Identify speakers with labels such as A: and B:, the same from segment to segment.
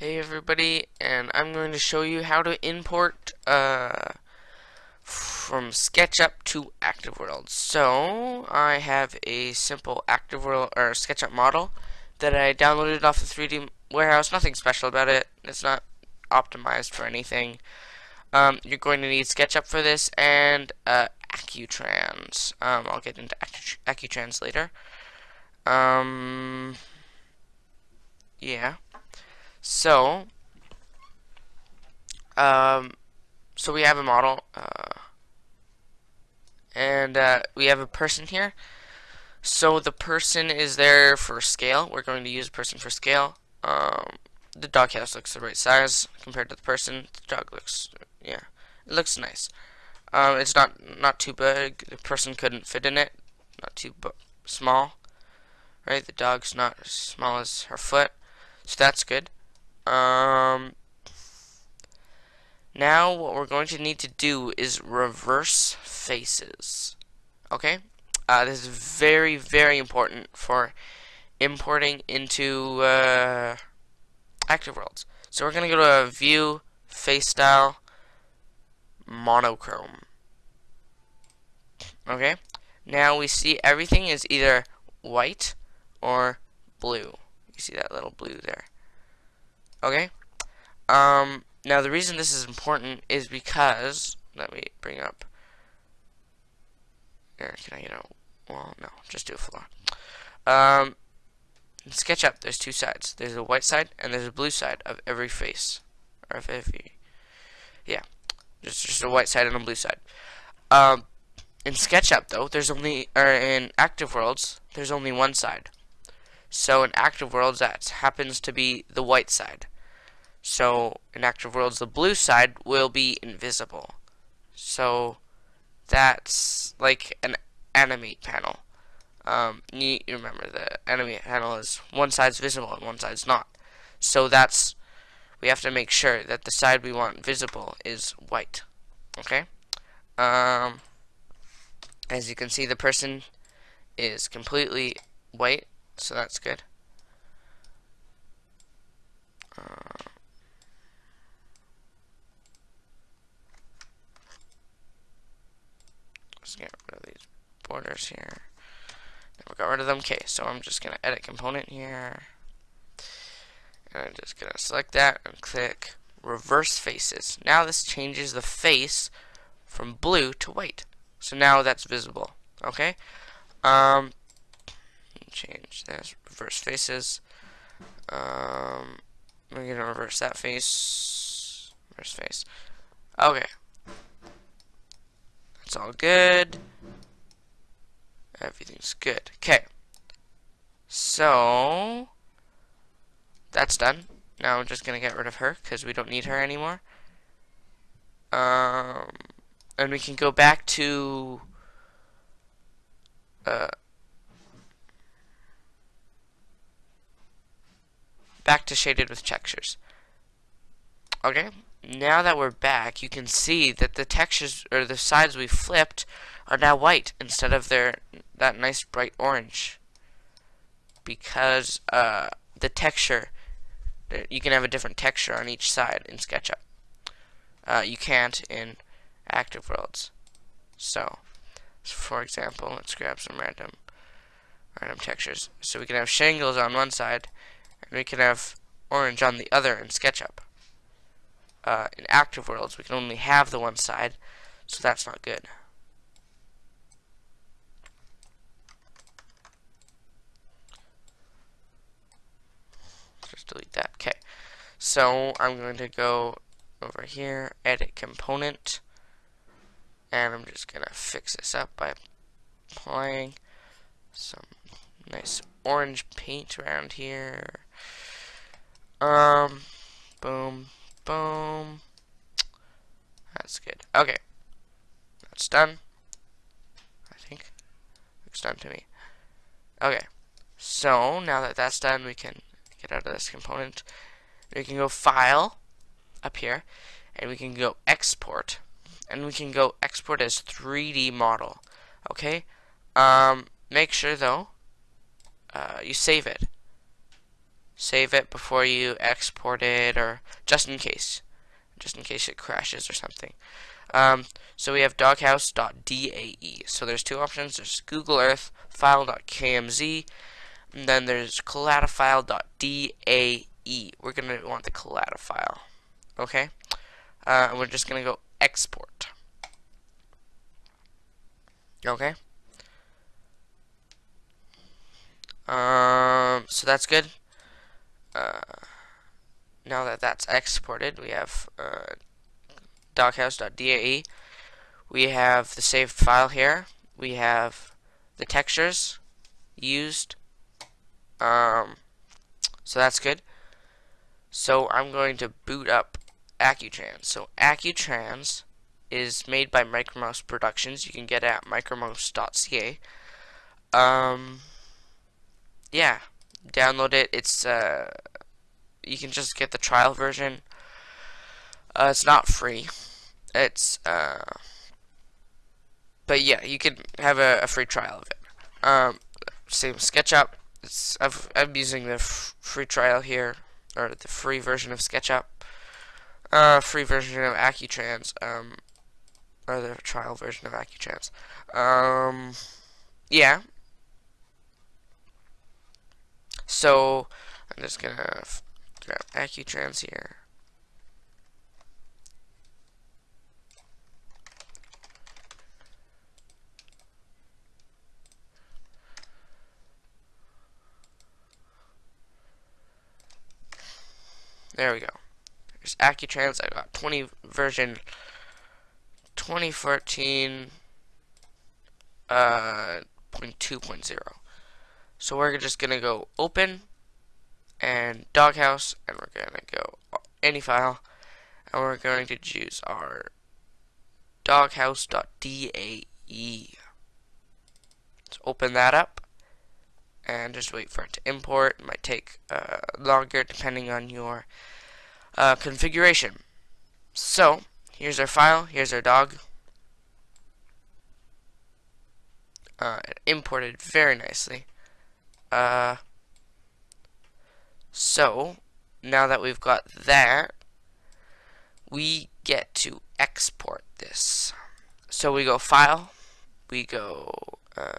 A: Hey everybody, and I'm going to show you how to import uh, from SketchUp to ActiveWorld. So, I have a simple ActiveWorld or SketchUp model that I downloaded off the 3D warehouse. Nothing special about it. It's not optimized for anything. Um, you're going to need SketchUp for this and uh, Accutrans. Um, I'll get into Accutrans later. Um, yeah. So, um, so we have a model, uh, and uh, we have a person here. So the person is there for scale. We're going to use a person for scale. Um, the dog house looks the right size compared to the person. The dog looks, yeah, it looks nice. Um, it's not not too big. The person couldn't fit in it. Not too small, right? The dog's not as small as her foot, so that's good. Um, now what we're going to need to do is reverse faces. Okay? Uh, this is very, very important for importing into uh, ActiveWorlds. So we're going to go to View, Face Style, Monochrome. Okay? Now we see everything is either white or blue. You see that little blue there. Okay? Um, now the reason this is important is because, let me bring up, here, can I get a, well, no, just do a floor. Um, SketchUp, there's two sides. There's a white side and there's a blue side of every face. Or every, yeah, just, just a white side and a blue side. Um, in SketchUp, though, there's only, or in ActiveWorlds, there's only one side. So in Active Worlds, that happens to be the white side. So in active worlds, the blue side will be invisible. So that's like an animate panel. Um, you, you remember the animate panel is one side's visible and one side's not. So that's we have to make sure that the side we want visible is white. Okay. Um, as you can see, the person is completely white, so that's good. Get rid of these borders here. we got rid of them. Okay, so I'm just going to edit component here. And I'm just going to select that and click reverse faces. Now this changes the face from blue to white. So now that's visible. Okay? Um, change this. Reverse faces. Um, we're going to reverse that face. Reverse face. Okay. It's all good. Everything's good. Okay. So, that's done. Now I'm just going to get rid of her because we don't need her anymore. Um, and we can go back to uh, back to shaded with textures. Okay now that we're back, you can see that the textures, or the sides we flipped, are now white instead of their that nice bright orange. Because uh, the texture, you can have a different texture on each side in SketchUp. Uh, you can't in Active Worlds. So, for example, let's grab some random random textures. So we can have shingles on one side, and we can have orange on the other in SketchUp uh, in ActiveWorlds, we can only have the one side, so that's not good. Just delete that. Okay. So I'm going to go over here, edit component, and I'm just going to fix this up by applying some nice orange paint around here. Um, boom, Boom. That's good. Okay. That's done. I think. Looks done to me. Okay. So, now that that's done, we can get out of this component. We can go File, up here, and we can go Export. And we can go Export as 3D Model. Okay? Um, make sure, though, uh, you save it. Save it before you export it, or just in case, just in case it crashes or something. Um, so we have doghouse.dae. So there's two options. There's Google Earth file.kmz, and then there's collatafile.dae. We're gonna want the COLLADA file. Okay, uh, and we're just gonna go export. Okay. Um, so that's good. Uh, now that that's exported, we have uh, doghouse.dae. We have the saved file here. We have the textures used. Um, so that's good. So I'm going to boot up Accutrans. So Accutrans is made by Micromouse Productions. You can get at micromouse.ca. Um, yeah, download it. It's uh, you can just get the trial version. Uh, it's not free. It's uh, but yeah, you can have a, a free trial of it. Um, same SketchUp. It's I've, I'm using the free trial here, or the free version of SketchUp. Uh, free version of Accutrans. Um, or the trial version of Accutrans. Um, yeah. So I'm just gonna grab Accutrans here. There we go. There's Accutrans. I got 20 version 2014 uh, 0.2.0. So we're just going to go open and doghouse and we're going to go any file and we're going to choose our doghouse.dae. Let's open that up and just wait for it to import. It might take uh, longer depending on your uh, configuration. So, here's our file, here's our dog. Uh, imported very nicely. Uh, so, now that we've got that, we get to export this. So we go File, we go, uh,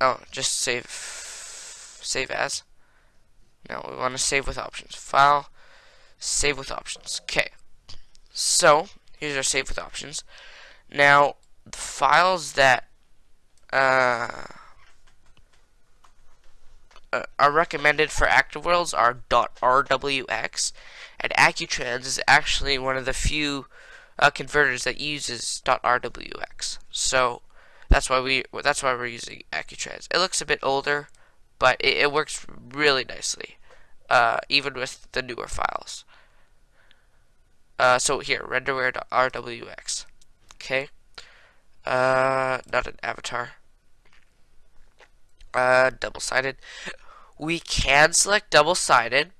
A: oh, just save, save as. Now we want to save with options. File, save with options. Okay. So, here's our save with options. Now, the files that uh, uh, are recommended for active worlds are .rwx, and Accutrans is actually one of the few uh, converters that uses .rwx. So that's why we that's why we're using Accutrans. It looks a bit older, but it, it works really nicely, uh, even with the newer files. Uh, so here, renderware.rwx. Okay. Uh, not an avatar. Uh, double-sided. We can select double-sided,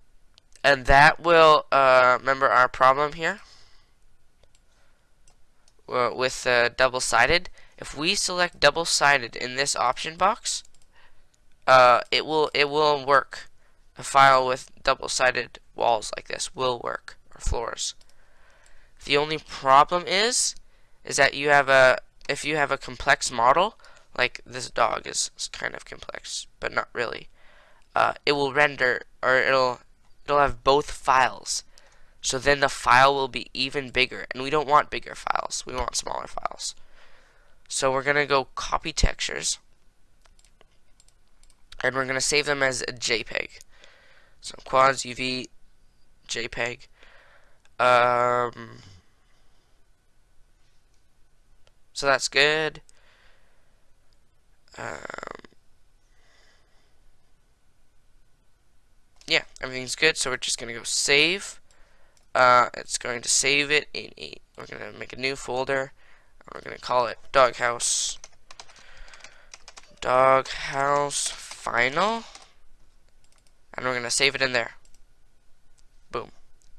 A: and that will, uh, remember our problem here? With uh, double-sided, if we select double-sided in this option box, uh, it will it will work. A file with double-sided walls like this will work, or floors. The only problem is, is that you have a if you have a complex model, like this dog is, is kind of complex, but not really, uh, it will render, or it'll, it'll have both files. So then the file will be even bigger, and we don't want bigger files, we want smaller files. So we're going to go copy textures, and we're going to save them as a JPEG. So quads, UV, JPEG. Um, So that's good. Um, yeah, everything's good. So we're just going to go save. Uh, it's going to save it in a, we're going to make a new folder. We're going to call it doghouse. Doghouse final. And we're going to save it in there. Boom.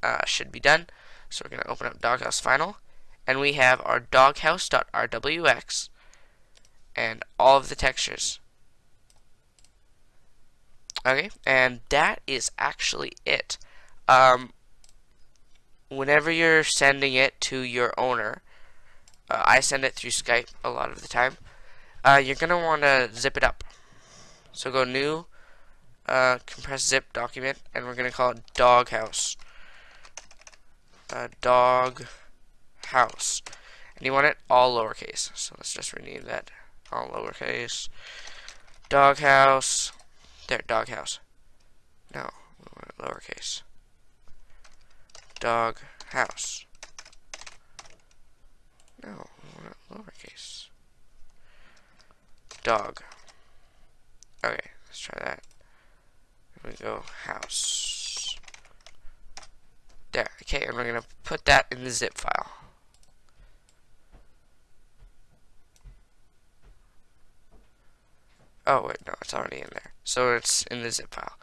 A: Uh, should be done. So we're going to open up doghouse final and we have our doghouse.rwx and all of the textures. Okay, and that is actually it. Um, whenever you're sending it to your owner, uh, I send it through Skype a lot of the time, uh, you're going to want to zip it up. So go new, uh, compress zip document, and we're going to call it doghouse. Uh, dog house. And you want it all lowercase. So let's just rename that all lowercase. Doghouse. There, doghouse. No, lowercase. Dog house. No, lowercase. Dog. Okay, let's try that. Here we go, house. There, okay, and we're gonna put that in the zip file. Oh, wait, no, it's already in there. So it's in the zip file.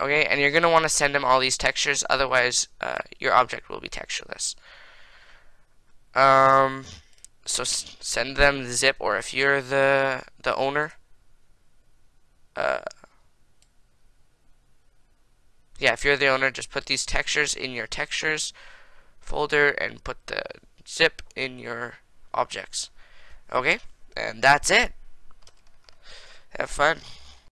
A: Okay, and you're going to want to send them all these textures, otherwise uh, your object will be textureless. Um, so send them the zip, or if you're the the owner, uh, yeah, if you're the owner, just put these textures in your textures folder and put the zip in your objects. Okay, and that's it. Have fun.